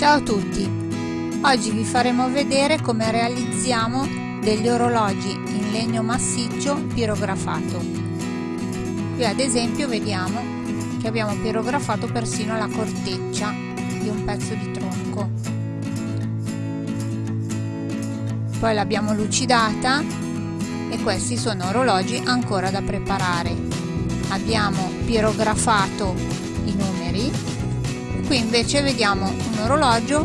Ciao a tutti! Oggi vi faremo vedere come realizziamo degli orologi in legno massiccio pirografato. Qui ad esempio vediamo che abbiamo pirografato persino la corteccia di un pezzo di tronco. Poi l'abbiamo lucidata e questi sono orologi ancora da preparare. Abbiamo pirografato i numeri qui invece vediamo un orologio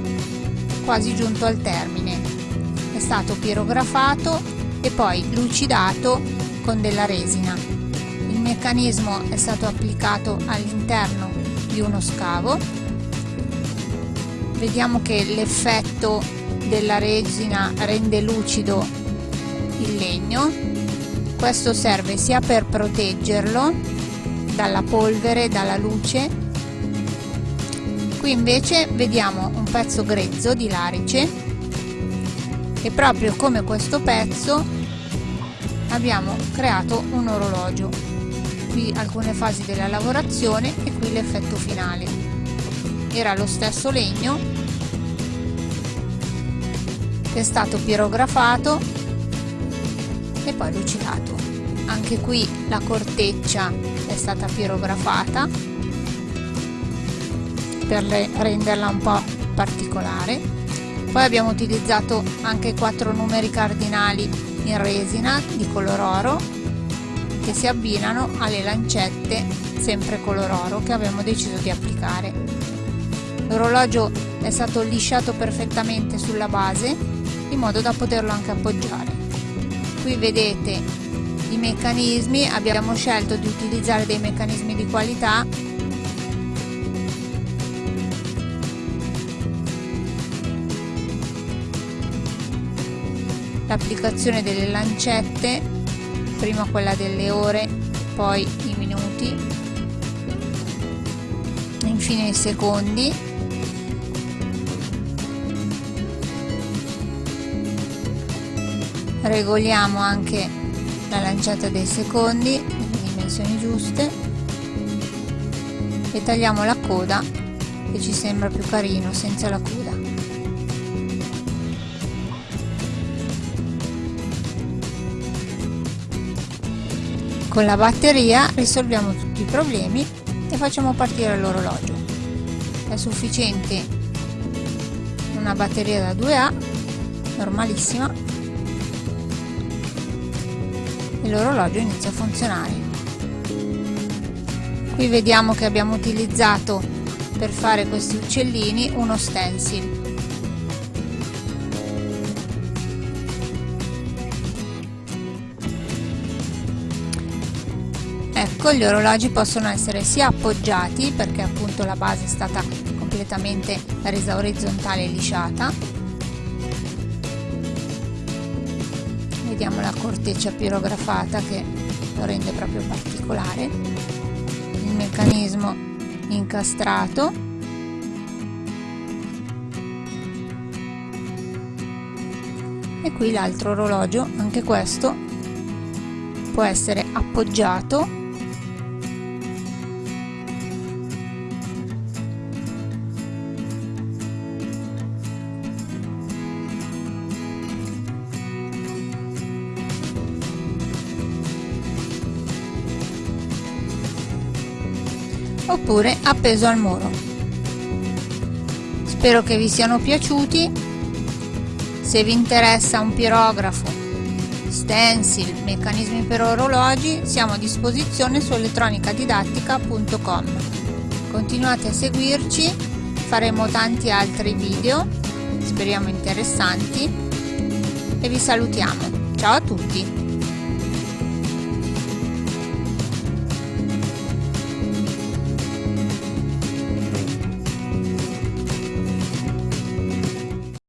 quasi giunto al termine. È stato pirografato e poi lucidato con della resina. Il meccanismo è stato applicato all'interno di uno scavo. Vediamo che l'effetto della resina rende lucido il legno. Questo serve sia per proteggerlo dalla polvere, dalla luce qui invece vediamo un pezzo grezzo di larice e proprio come questo pezzo abbiamo creato un orologio. Qui alcune fasi della lavorazione e qui l'effetto finale. Era lo stesso legno che è stato pirografato e poi lucidato. Anche qui la corteccia è stata pirografata per renderla un po' particolare. Poi abbiamo utilizzato anche quattro numeri cardinali in resina di color oro che si abbinano alle lancette sempre color oro che abbiamo deciso di applicare. L'orologio è stato lisciato perfettamente sulla base in modo da poterlo anche appoggiare. Qui vedete i meccanismi. Abbiamo scelto di utilizzare dei meccanismi di qualità l'applicazione delle lancette prima quella delle ore poi i minuti. Infine i secondi. Regoliamo anche la lanciata dei secondi nelle dimensioni giuste. E tagliamo la coda che ci sembra più carino senza la coda Con la batteria risolviamo tutti i problemi e facciamo partire l'orologio. È sufficiente una batteria da 2A, normalissima, e l'orologio inizia a funzionare. Qui vediamo che abbiamo utilizzato per fare questi uccellini uno stencil Ecco, gli orologi possono essere sia appoggiati, perché appunto la base è stata completamente resa orizzontale e lisciata. Vediamo la corteccia pirografata che lo rende proprio particolare. Il meccanismo incastrato. E qui l'altro orologio, anche questo può essere appoggiato oppure appeso al muro. Spero che vi siano piaciuti, se vi interessa un pirografo, stencil, meccanismi per orologi, siamo a disposizione su elettronicadidattica.com. Continuate a seguirci, faremo tanti altri video, speriamo interessanti, e vi salutiamo. Ciao a tutti!